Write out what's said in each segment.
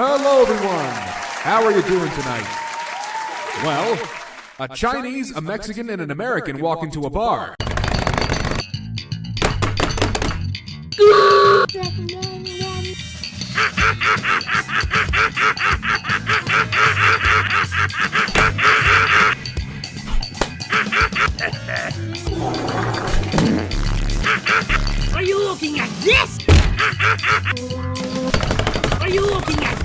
Hello, everyone. How are you doing tonight? Well, a Chinese, a Mexican, and an American walk into a bar. Are you looking at this? Are you looking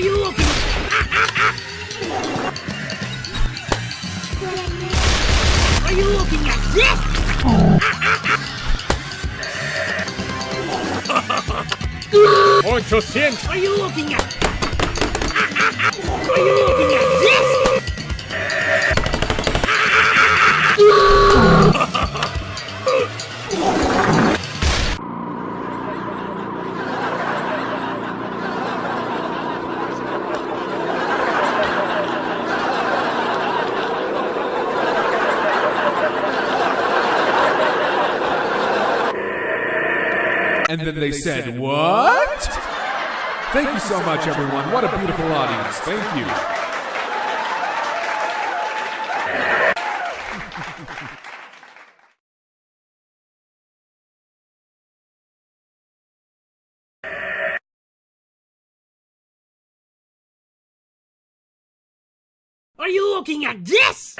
Are you looking? at? Are you looking at this? Ocho cien. Are you looking at? Are you looking at this? And then they said, What? Thank you so much, everyone. What a beautiful audience. Thank you. Are you looking at this?